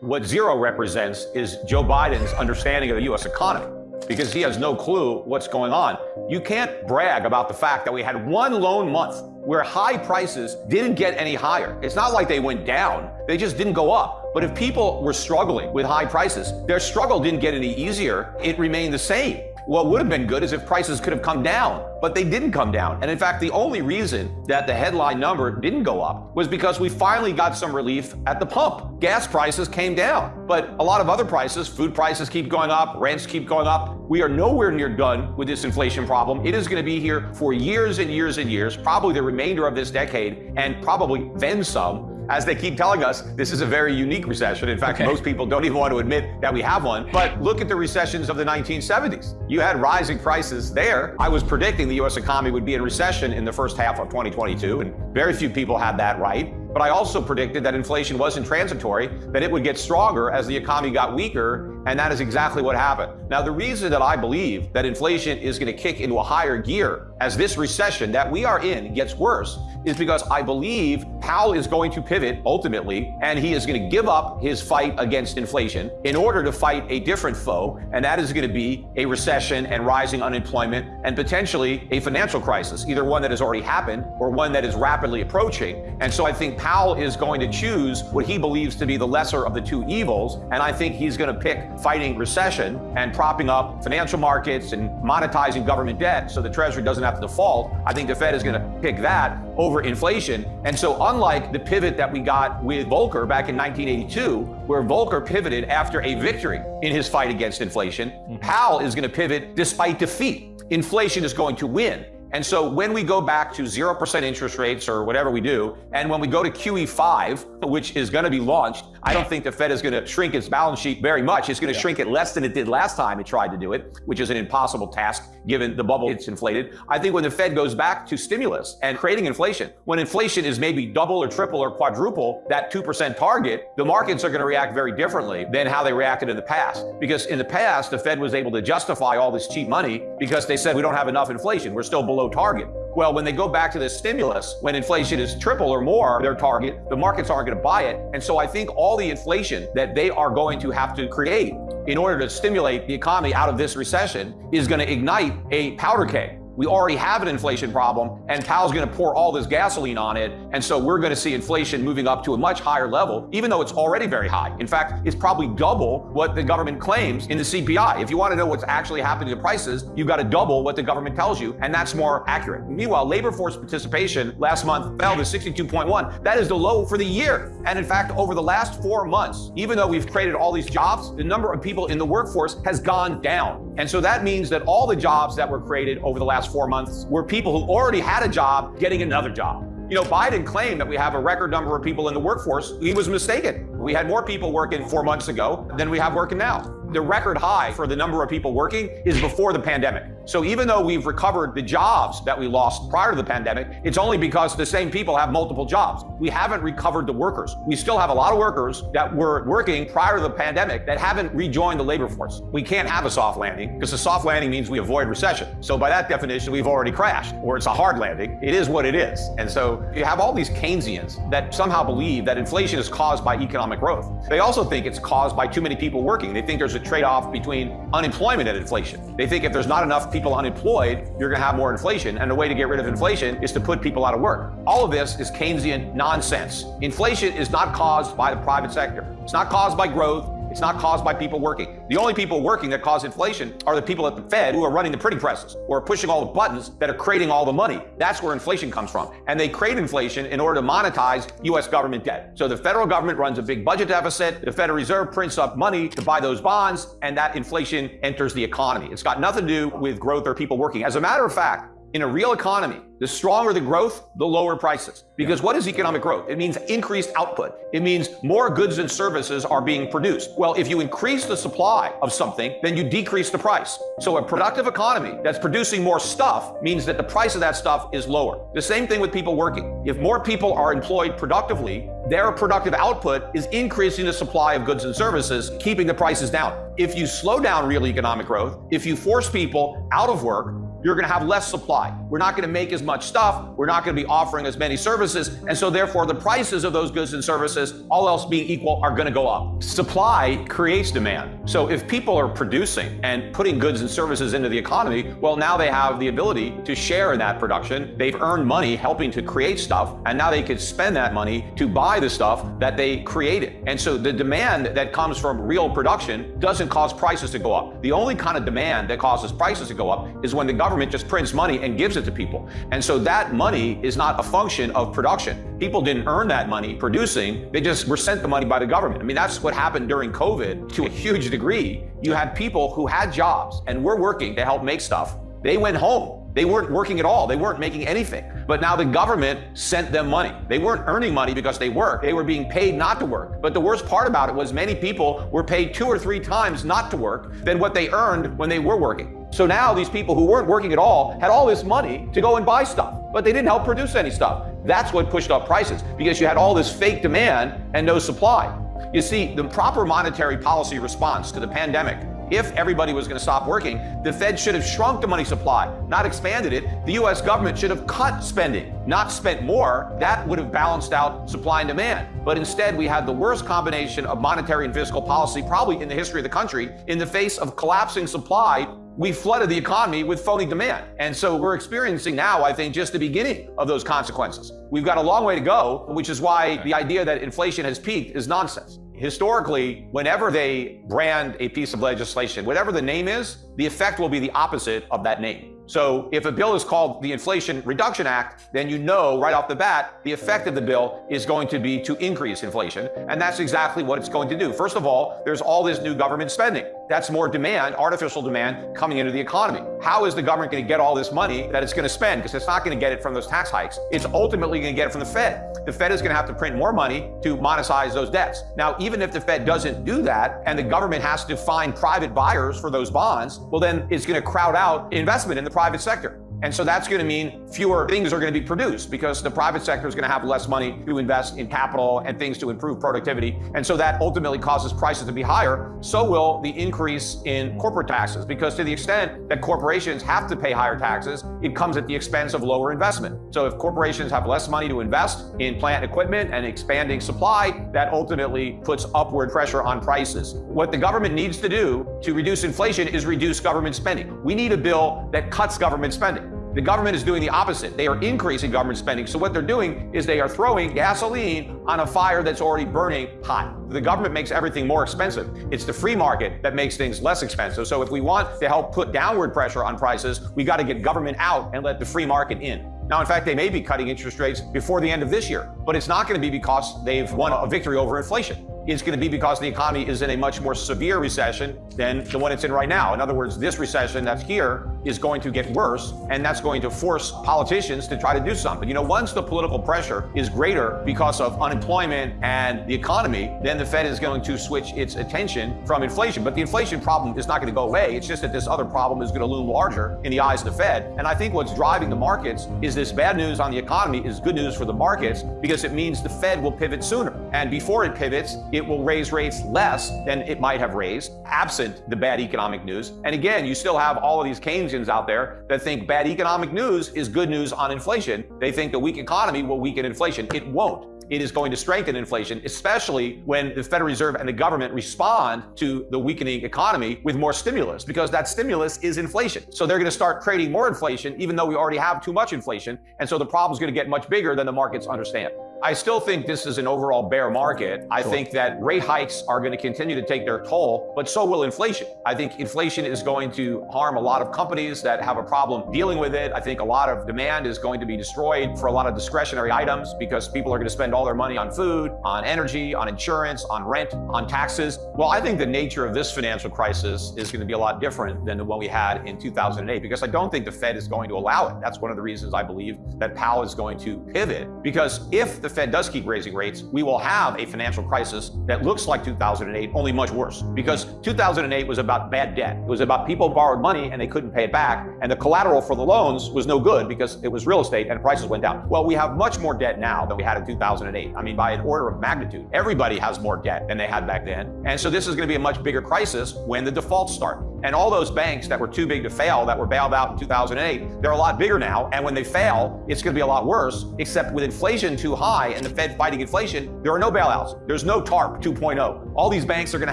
What zero represents is Joe Biden's understanding of the U.S. economy because he has no clue what's going on. You can't brag about the fact that we had one lone month where high prices didn't get any higher. It's not like they went down, they just didn't go up. But if people were struggling with high prices, their struggle didn't get any easier, it remained the same. What would have been good is if prices could have come down, but they didn't come down. And in fact, the only reason that the headline number didn't go up was because we finally got some relief at the pump. Gas prices came down, but a lot of other prices, food prices keep going up, rents keep going up. We are nowhere near done with this inflation problem. It is going to be here for years and years and years, probably the remainder of this decade, and probably then some as they keep telling us, this is a very unique recession. In fact, okay. most people don't even want to admit that we have one. But look at the recessions of the 1970s. You had rising prices there. I was predicting the U.S. economy would be in recession in the first half of 2022, and very few people had that right. But I also predicted that inflation wasn't transitory, that it would get stronger as the economy got weaker, and that is exactly what happened. Now, the reason that I believe that inflation is going to kick into a higher gear as this recession that we are in gets worse is because I believe Powell is going to pivot ultimately, and he is going to give up his fight against inflation in order to fight a different foe, and that is going to be a recession and rising unemployment and potentially a financial crisis, either one that has already happened or one that is rapidly approaching. And so I think Powell is going to choose what he believes to be the lesser of the two evils. And I think he's going to pick fighting recession and propping up financial markets and monetizing government debt so the Treasury doesn't have to default. I think the Fed is going to pick that over inflation. And so unlike the pivot that we got with Volcker back in 1982, where Volcker pivoted after a victory in his fight against inflation, mm-hmm. Powell is going to pivot despite defeat. Inflation is going to win. And so when we go back to 0% interest rates or whatever we do, and when we go to QE5, which is going to be launched, I don't think the Fed is going to shrink its balance sheet very much. It's going to yeah. shrink it less than it did last time it tried to do it, which is an impossible task given the bubble it's inflated. I think when the Fed goes back to stimulus and creating inflation, when inflation is maybe double or triple or quadruple that 2% target, the markets are going to react very differently than how they reacted in the past. Because in the past, the Fed was able to justify all this cheap money because they said we don't have enough inflation. We're still below below target. Well, when they go back to this stimulus, when inflation is triple or more their target, the markets aren't going to buy it. And so I think all the inflation that they are going to have to create in order to stimulate the economy out of this recession is going to ignite a powder keg. We already have an inflation problem, and Powell's going to pour all this gasoline on it. And so we're going to see inflation moving up to a much higher level, even though it's already very high. In fact, it's probably double what the government claims in the CPI. If you want to know what's actually happening to prices, you've got to double what the government tells you, and that's more accurate. Meanwhile, labor force participation last month fell to 62.1. That is the low for the year. And in fact, over the last four months, even though we've created all these jobs, the number of people in the workforce has gone down. And so that means that all the jobs that were created over the last four months were people who already had a job getting another job. You know, Biden claimed that we have a record number of people in the workforce. He was mistaken. We had more people working four months ago than we have working now the record high for the number of people working is before the pandemic. So even though we've recovered the jobs that we lost prior to the pandemic, it's only because the same people have multiple jobs. We haven't recovered the workers. We still have a lot of workers that were working prior to the pandemic that haven't rejoined the labor force. We can't have a soft landing because a soft landing means we avoid recession. So by that definition, we've already crashed or it's a hard landing. It is what it is. And so you have all these Keynesians that somehow believe that inflation is caused by economic growth. They also think it's caused by too many people working. They think there's a a trade-off between unemployment and inflation. They think if there's not enough people unemployed, you're going to have more inflation. And the way to get rid of inflation is to put people out of work. All of this is Keynesian nonsense. Inflation is not caused by the private sector. It's not caused by growth. It's not caused by people working. The only people working that cause inflation are the people at the Fed who are running the printing presses or pushing all the buttons that are creating all the money. That's where inflation comes from. And they create inflation in order to monetize U.S. government debt. So the federal government runs a big budget deficit. The Federal Reserve prints up money to buy those bonds, and that inflation enters the economy. It's got nothing to do with growth or people working. As a matter of fact, in a real economy, the stronger the growth, the lower prices. Because what is economic growth? It means increased output. It means more goods and services are being produced. Well, if you increase the supply of something, then you decrease the price. So a productive economy that's producing more stuff means that the price of that stuff is lower. The same thing with people working. If more people are employed productively, their productive output is increasing the supply of goods and services, keeping the prices down. If you slow down real economic growth, if you force people out of work, you're going to have less supply. We're not going to make as much stuff. We're not going to be offering as many services. And so therefore the prices of those goods and services, all else being equal, are going to go up. Supply creates demand. So if people are producing and putting goods and services into the economy, well, now they have the ability to share in that production. They've earned money helping to create stuff, and now they could spend that money to buy the stuff that they created. And so the demand that comes from real production doesn't cause prices to go up. The only kind of demand that causes prices to go up is when the government just prints money and gives it to people. And so that money is not a function of production. People didn't earn that money producing, they just were sent the money by the government. I mean, that's what happened during COVID to a huge degree. You had people who had jobs and were working to help make stuff. They went home they weren't working at all. They weren't making anything. But now the government sent them money. They weren't earning money because they worked. They were being paid not to work. But the worst part about it was many people were paid two or three times not to work than what they earned when they were working. So now these people who weren't working at all had all this money to go and buy stuff, but they didn't help produce any stuff. That's what pushed up prices because you had all this fake demand and no supply. You see, the proper monetary policy response to the pandemic if everybody was going to stop working, the Fed should have shrunk the money supply, not expanded it. The US government should have cut spending, not spent more. That would have balanced out supply and demand. But instead, we had the worst combination of monetary and fiscal policy probably in the history of the country. In the face of collapsing supply, we flooded the economy with phony demand. And so we're experiencing now, I think, just the beginning of those consequences. We've got a long way to go, which is why the idea that inflation has peaked is nonsense historically, whenever they brand a piece of legislation, whatever the name is, the effect will be the opposite of that name. So if a bill is called the Inflation Reduction Act, then you know right off the bat, the effect of the bill is going to be to increase inflation. And that's exactly what it's going to do. First of all, there's all this new government spending. That's more demand, artificial demand coming into the economy. How is the government going to get all this money that it's going to spend? Because it's not going to get it from those tax hikes. It's ultimately going to get it from the Fed. The Fed is going to have to print more money to monetize those debts. Now, even if the Fed doesn't do that and the government has to find private buyers for those bonds, well, then it's going to crowd out investment in the private sector. And so that's going to mean fewer things are going to be produced because the private sector is going to have less money to invest in capital and things to improve productivity. And so that ultimately causes prices to be higher. So will the increase in corporate taxes because to the extent that corporations have to pay higher taxes, it comes at the expense of lower investment. So if corporations have less money to invest in plant equipment and expanding supply, that ultimately puts upward pressure on prices. What the government needs to do to reduce inflation is reduce government spending. We need a bill that cuts government spending. The government is doing the opposite. They are increasing government spending. So what they're doing is they are throwing gasoline on a fire that's already burning hot. The government makes everything more expensive. It's the free market that makes things less expensive. So if we want to help put downward pressure on prices, we got to get government out and let the free market in. Now, in fact, they may be cutting interest rates before the end of this year, but it's not going to be because they've won a victory over inflation is going to be because the economy is in a much more severe recession than the one it's in right now. In other words, this recession that's here is going to get worse, and that's going to force politicians to try to do something. You know, once the political pressure is greater because of unemployment and the economy, then the Fed is going to switch its attention from inflation. But the inflation problem is not going to go away. It's just that this other problem is going to loom larger in the eyes of the Fed. And I think what's driving the markets is this bad news on the economy is good news for the markets because it means the Fed will pivot sooner. And before it pivots, it will raise rates less than it might have raised, absent the bad economic news. And again, you still have all of these Keynesians out there that think bad economic news is good news on inflation. They think the weak economy will weaken inflation. It won't it is going to strengthen inflation, especially when the Federal Reserve and the government respond to the weakening economy with more stimulus, because that stimulus is inflation. So they're going to start creating more inflation, even though we already have too much inflation. And so the problem is going to get much bigger than the markets understand. I still think this is an overall bear market. I sure. think that rate hikes are going to continue to take their toll, but so will inflation. I think inflation is going to harm a lot of companies that have a problem dealing with it. I think a lot of demand is going to be destroyed for a lot of discretionary items because people are going to spend all their money on food, on energy, on insurance, on rent, on taxes. Well, I think the nature of this financial crisis is going to be a lot different than the one we had in 2008 because I don't think the Fed is going to allow it. That's one of the reasons I believe that Powell is going to pivot because if the the Fed does keep raising rates, we will have a financial crisis that looks like 2008, only much worse. Because 2008 was about bad debt. It was about people borrowed money and they couldn't pay it back. And the collateral for the loans was no good because it was real estate and prices went down. Well, we have much more debt now than we had in 2008. I mean, by an order of magnitude. Everybody has more debt than they had back then. And so this is going to be a much bigger crisis when the defaults start. And all those banks that were too big to fail, that were bailed out in 2008, they're a lot bigger now. And when they fail, it's going to be a lot worse, except with inflation too high and the Fed fighting inflation, there are no bailouts. There's no TARP 2.0. All these banks are going to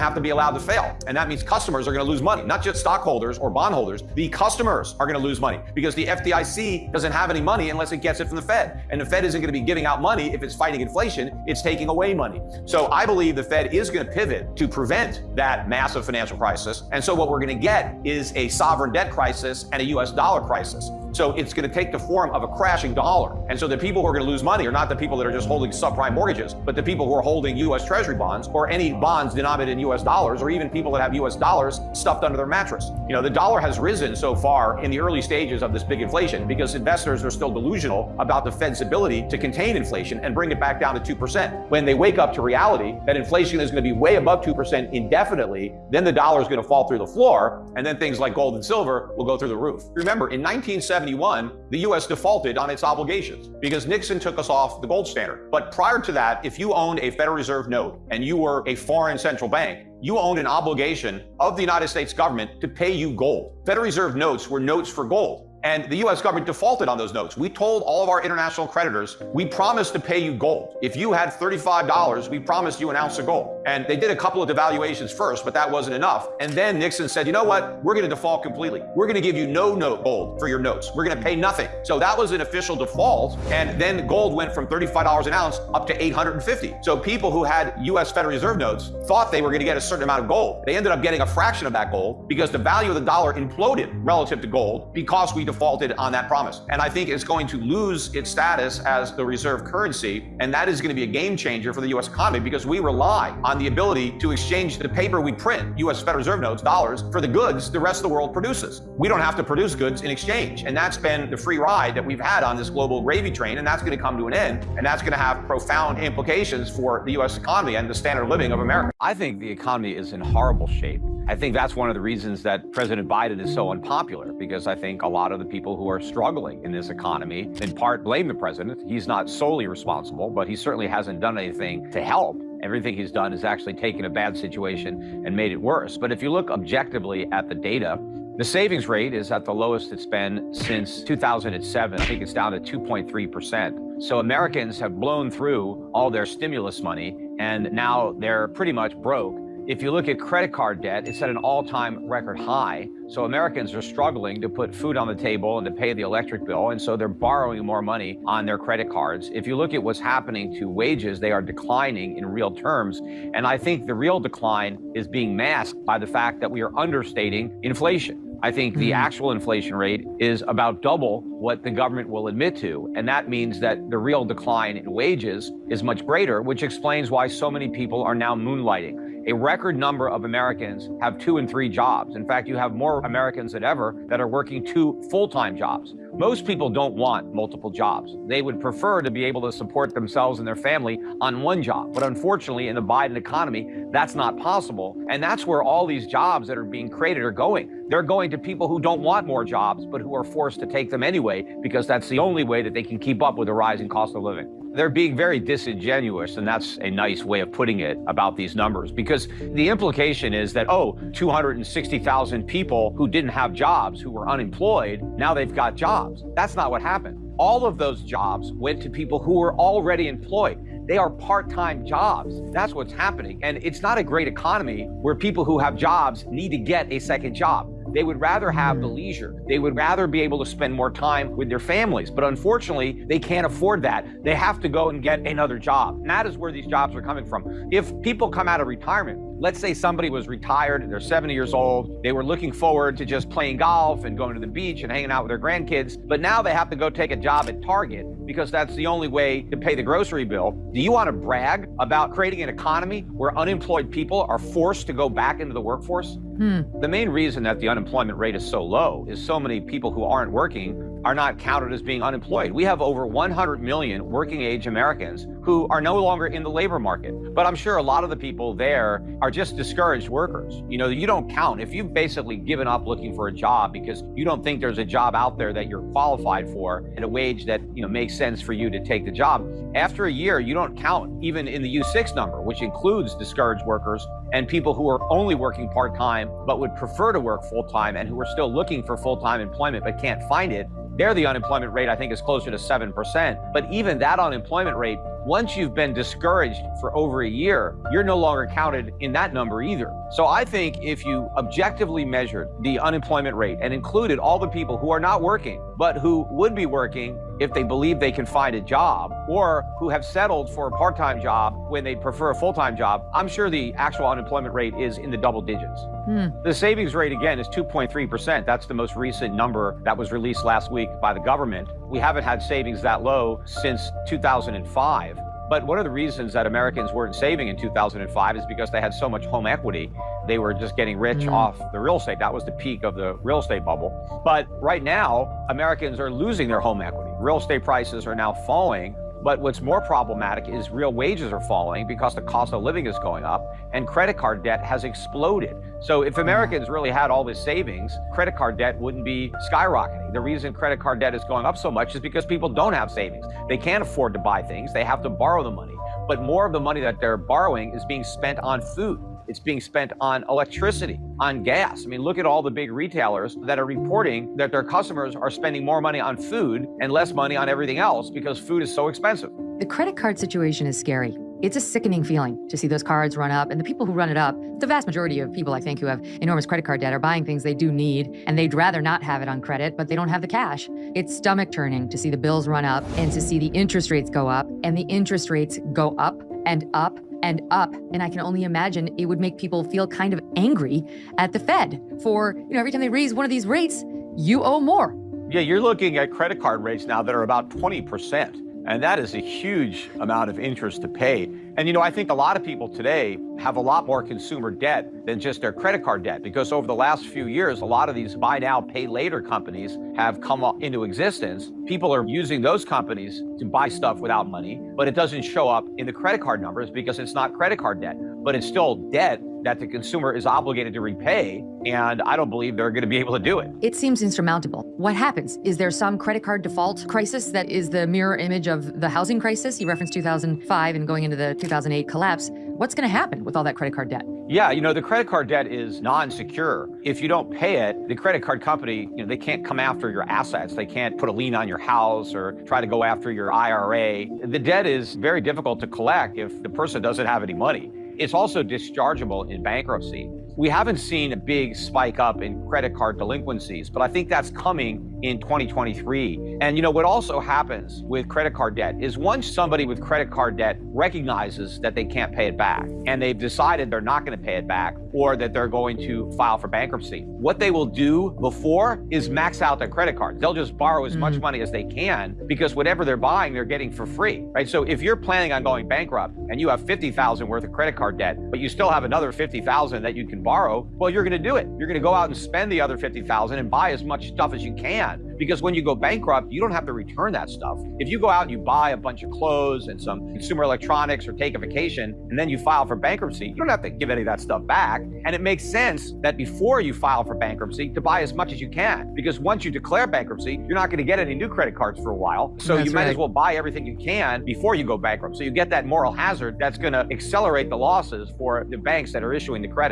have to be allowed to fail. And that means customers are going to lose money, not just stockholders or bondholders. The customers are going to lose money because the FDIC doesn't have any money unless it gets it from the Fed. And the Fed isn't going to be giving out money if it's fighting inflation, it's taking away money. So I believe the Fed is going to pivot to prevent that massive financial crisis. And so what we're going to get is a sovereign debt crisis and a US dollar crisis. So it's going to take the form of a crashing dollar. And so the people who are going to lose money are not the people that are just holding subprime mortgages, but the people who are holding U.S. Treasury bonds or any bonds denominated in U.S. dollars, or even people that have U.S. dollars stuffed under their mattress. You know, the dollar has risen so far in the early stages of this big inflation because investors are still delusional about the Fed's ability to contain inflation and bring it back down to 2%. When they wake up to reality that inflation is going to be way above 2% indefinitely, then the dollar is going to fall through the floor, and then things like gold and silver will go through the roof. Remember, in 1970, 1971, the U.S. defaulted on its obligations because Nixon took us off the gold standard. But prior to that, if you owned a Federal Reserve note and you were a foreign central bank, you owned an obligation of the United States government to pay you gold. Federal Reserve notes were notes for gold. And the US government defaulted on those notes. We told all of our international creditors, we promised to pay you gold. If you had $35, we promised you an ounce of gold. And they did a couple of devaluations first, but that wasn't enough. And then Nixon said, you know what? We're going to default completely. We're going to give you no note gold for your notes. We're going to pay nothing. So that was an official default. And then gold went from $35 an ounce up to 850. So people who had US Federal Reserve notes thought they were going to get a certain amount of gold. They ended up getting a fraction of that gold because the value of the dollar imploded relative to gold because we defaulted on that promise. And I think it's going to lose its status as the reserve currency. And that is going to be a game changer for the US economy because we rely on the ability to exchange the paper we print, US Federal Reserve notes, dollars, for the goods the rest of the world produces. We don't have to produce goods in exchange. And that's been the free ride that we've had on this global gravy train. And that's going to come to an end. And that's going to have profound implications for the US economy and the standard of living of America. I think the economy is in horrible shape. I think that's one of the reasons that President Biden is so unpopular, because I think a lot of the people who are struggling in this economy, in part, blame the president. He's not solely responsible, but he certainly hasn't done anything to help. Everything he's done is actually taken a bad situation and made it worse. But if you look objectively at the data, the savings rate is at the lowest it's been since 2007. I think it's down to 2.3%. So Americans have blown through all their stimulus money, and now they're pretty much broke. If you look at credit card debt, it's at an all-time record high. So Americans are struggling to put food on the table and to pay the electric bill, and so they're borrowing more money on their credit cards. If you look at what's happening to wages, they are declining in real terms. And I think the real decline is being masked by the fact that we are understating inflation. I think the mm-hmm. actual inflation rate is about double what the government will admit to. And that means that the real decline in wages is much greater, which explains why so many people are now moonlighting. A record number of Americans have two and three jobs. In fact, you have more Americans than ever that are working two full-time jobs. Most people don't want multiple jobs. They would prefer to be able to support themselves and their family on one job. But unfortunately, in the Biden economy, that's not possible. And that's where all these jobs that are being created are going. They're going to people who don't want more jobs, but who are forced to take them anyway, because that's the only way that they can keep up with the rising cost of living. They're being very disingenuous, and that's a nice way of putting it about these numbers, because the implication is that, oh, 260,000 people who didn't have jobs, who were unemployed, now they've got jobs. That's not what happened. All of those jobs went to people who were already employed. They are part-time jobs. That's what's happening. And it's not a great economy where people who have jobs need to get a second job. They would rather have the leisure. They would rather be able to spend more time with their families. But unfortunately, they can't afford that. They have to go and get another job. And that is where these jobs are coming from. If people come out of retirement, let's say somebody was retired, they're 70 years old, they were looking forward to just playing golf and going to the beach and hanging out with their grandkids, but now they have to go take a job at Target because that's the only way to pay the grocery bill. Do you want to brag about creating an economy where unemployed people are forced to go back into the workforce? Hmm. The main reason that the unemployment rate is so low is so many people who aren't working are not counted as being unemployed. We have over 100 million working age Americans who are no longer in the labor market. But I'm sure a lot of the people there are just discouraged workers. You know, you don't count. If you've basically given up looking for a job because you don't think there's a job out there that you're qualified for at a wage that, you know, makes sense for you to take the job, after a year, you don't count even in the U6 number, which includes discouraged workers and people who are only working part time but would prefer to work full time and who are still looking for full time employment but can't find it, there the unemployment rate I think is closer to 7%. But even that unemployment rate, once you've been discouraged for over a year, you're no longer counted in that number either. So I think if you objectively measured the unemployment rate and included all the people who are not working, but who would be working if they believe they can find a job or who have settled for a part-time job when they prefer a full-time job, I'm sure the actual unemployment rate is in the double digits. Hmm. The savings rate again is 2.3%. That's the most recent number that was released last week by the government. We haven't had savings that low since 2005. But one of the reasons that Americans weren't saving in 2005 is because they had so much home equity. They were just getting rich mm. off the real estate. That was the peak of the real estate bubble. But right now, Americans are losing their home equity. Real estate prices are now falling but what's more problematic is real wages are falling because the cost of living is going up and credit card debt has exploded. So if Americans really had all this savings, credit card debt wouldn't be skyrocketing. The reason credit card debt is going up so much is because people don't have savings. They can't afford to buy things. They have to borrow the money. But more of the money that they're borrowing is being spent on food. It's being spent on electricity, on gas. I mean, look at all the big retailers that are reporting that their customers are spending more money on food and less money on everything else because food is so expensive. The credit card situation is scary. It's a sickening feeling to see those cards run up. And the people who run it up, the vast majority of people, I think, who have enormous credit card debt are buying things they do need and they'd rather not have it on credit, but they don't have the cash. It's stomach turning to see the bills run up and to see the interest rates go up and the interest rates go up and up and up. And I can only imagine it would make people feel kind of angry at the Fed for, you know, every time they raise one of these rates, you owe more. Yeah, you're looking at credit card rates now that are about 20%. And that is a huge amount of interest to pay. And you know, I think a lot of people today have a lot more consumer debt than just their credit card debt because over the last few years, a lot of these buy now, pay later companies have come into existence. People are using those companies to buy stuff without money, but it doesn't show up in the credit card numbers because it's not credit card debt, but it's still debt that the consumer is obligated to repay, and I don't believe they're going to be able to do it. It seems insurmountable. What happens? Is there some credit card default crisis that is the mirror image of the housing crisis? You referenced 2005 and going into the 2008 collapse. What's going to happen with all that credit card debt? Yeah, you know, the credit card debt is non-secure. If you don't pay it, the credit card company, you know, they can't come after your assets. They can't put a lien on your house or try to go after your IRA. The debt is very difficult to collect if the person doesn't have any money. It's also dischargeable in bankruptcy. We haven't seen a big spike up in credit card delinquencies, but I think that's coming in 2023. And you know, what also happens with credit card debt is once somebody with credit card debt recognizes that they can't pay it back and they've decided they're not going to pay it back or that they're going to file for bankruptcy, what they will do before is max out their credit cards. They'll just borrow as mm. much money as they can because whatever they're buying, they're getting for free, right? So if you're planning on going bankrupt and you have 50,000 worth of credit card debt, but you still have another 50,000 that you can borrow, well, you're going to do it. You're going to go out and spend the other 50,000 and buy as much stuff as you can. Because when you go bankrupt, you don't have to return that stuff. If you go out and you buy a bunch of clothes and some consumer electronics or take a vacation, and then you file for bankruptcy, you don't have to give any of that stuff back. And it makes sense that before you file for bankruptcy, to buy as much as you can. Because once you declare bankruptcy, you're not going to get any new credit cards for a while. So that's you might right. as well buy everything you can before you go bankrupt. So you get that moral hazard that's going to accelerate the losses for the banks that are issuing the credit.